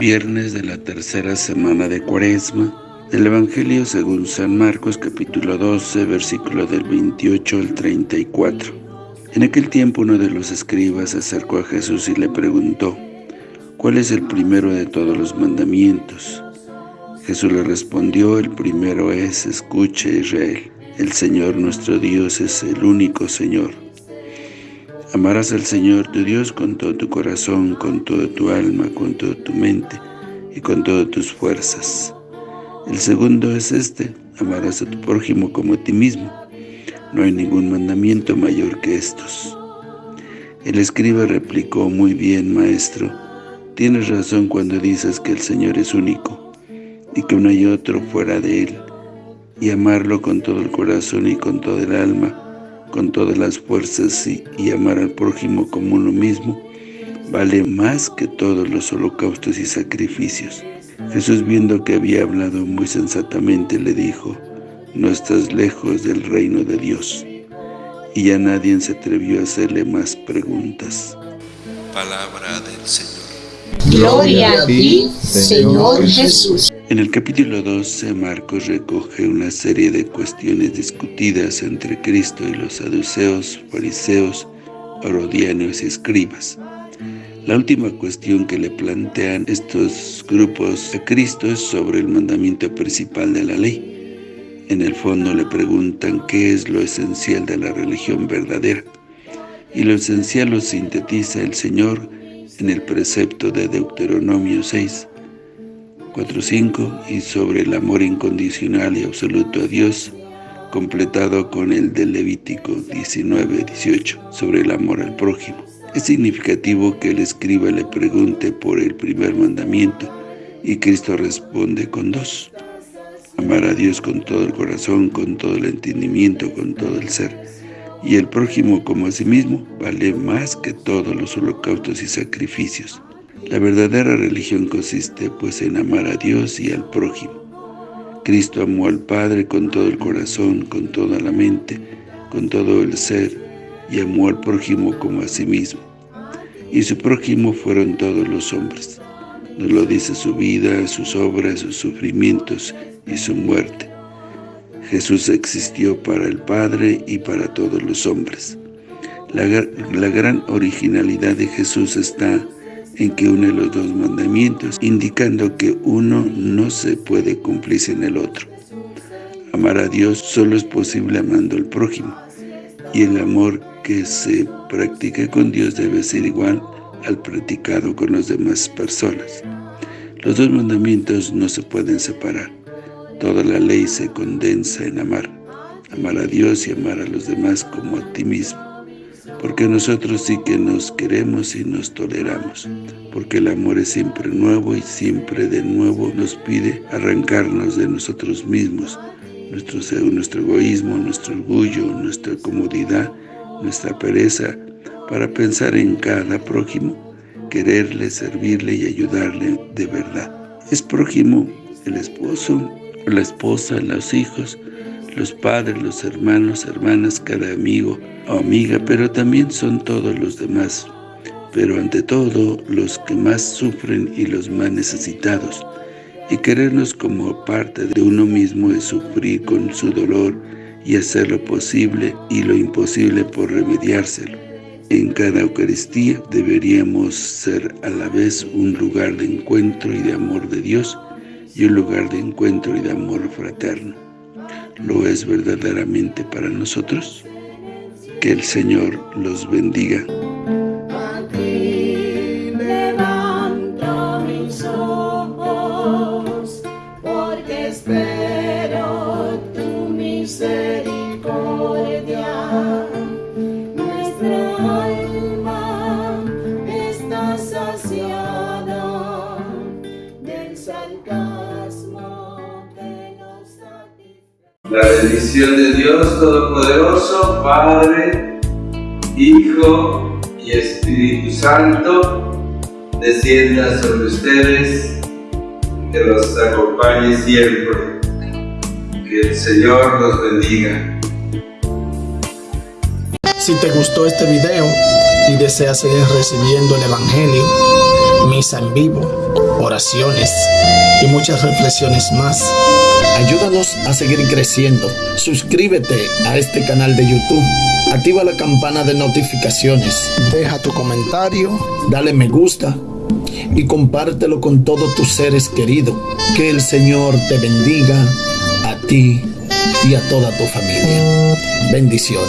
Viernes de la tercera semana de Cuaresma, del Evangelio según San Marcos capítulo 12, versículo del 28 al 34. En aquel tiempo uno de los escribas se acercó a Jesús y le preguntó, ¿cuál es el primero de todos los mandamientos? Jesús le respondió, el primero es, escuche Israel, el Señor nuestro Dios es el único Señor. Amarás al Señor tu Dios con todo tu corazón, con toda tu alma, con toda tu mente y con todas tus fuerzas. El segundo es este, amarás a tu prójimo como a ti mismo. No hay ningún mandamiento mayor que estos. El escriba replicó, muy bien, maestro, tienes razón cuando dices que el Señor es único y que no hay otro fuera de Él, y amarlo con todo el corazón y con toda el alma, con todas las fuerzas y, amar al prójimo como uno mismo, vale más que todos los holocaustos y sacrificios. Jesús viendo que había hablado muy sensatamente le dijo, no estás lejos del reino de Dios. Y ya nadie se atrevió a hacerle más preguntas. Palabra del Señor. Gloria a ti, Señor Jesús. En el capítulo 12, Marcos recoge una serie de cuestiones discutidas entre Cristo y los saduceos, fariseos, herodianos y escribas. La última cuestión que le plantean estos grupos a Cristo es sobre el mandamiento principal de la ley. En el fondo le preguntan qué es lo esencial de la religión verdadera. Y lo esencial lo sintetiza el Señor en el precepto de Deuteronomio 6, 4.5 y sobre el amor incondicional y absoluto a Dios, completado con el de Levítico 19.18, sobre el amor al prójimo. Es significativo que el escriba le pregunte por el primer mandamiento y Cristo responde con dos. Amar a Dios con todo el corazón, con todo el entendimiento, con todo el ser y el prójimo como a sí mismo vale más que todos los holocaustos y sacrificios. La verdadera religión consiste pues en amar a Dios y al prójimo. Cristo amó al Padre con todo el corazón, con toda la mente, con todo el ser, y amó al prójimo como a sí mismo. Y su prójimo fueron todos los hombres. Nos lo dice su vida, sus obras, sus sufrimientos y su muerte. Jesús existió para el Padre y para todos los hombres. La, la, gran originalidad de Jesús está en que une los dos mandamientos, indicando que uno no se puede cumplir sin el otro. Amar a Dios solo es posible amando al prójimo, y el amor que se practique con Dios debe ser igual al practicado con las demás personas. Los dos mandamientos no se pueden separar. Toda la ley se condensa en amar, amar a Dios y amar a los demás como a ti mismo. Porque nosotros sí que nos queremos y nos toleramos, porque el amor es siempre nuevo y siempre de nuevo nos pide arrancarnos de nosotros mismos, nuestro, egoísmo, nuestro orgullo, nuestra comodidad, nuestra pereza, para pensar en cada prójimo, quererle, servirle y ayudarle de verdad. Es prójimo el esposo, la esposa, los hijos, los padres, los hermanos, hermanas, cada amigo o amiga, pero también son todos los demás, pero ante todo los que más sufren y los más necesitados. Y querernos como parte de uno mismo es sufrir con su dolor y hacer lo posible y lo imposible por remediárselo. En cada Eucaristía deberíamos ser a la vez un lugar de encuentro y de amor de Dios, y un lugar de encuentro y de amor fraterno. ¿Lo es verdaderamente para nosotros? Que el Señor los bendiga. La bendición de Dios Todopoderoso, Padre, Hijo y Espíritu Santo, descienda sobre ustedes, que los acompañe siempre. Que el Señor los bendiga. Si te gustó este video y deseas seguir recibiendo el Evangelio, misa en vivo, oraciones y muchas reflexiones más. Ayúdanos a seguir creciendo. Suscríbete a este canal de YouTube. Activa la campana de notificaciones. Deja tu comentario, dale me gusta y compártelo con todos tus seres queridos. Que el Señor te bendiga a ti y a toda tu familia. Bendiciones.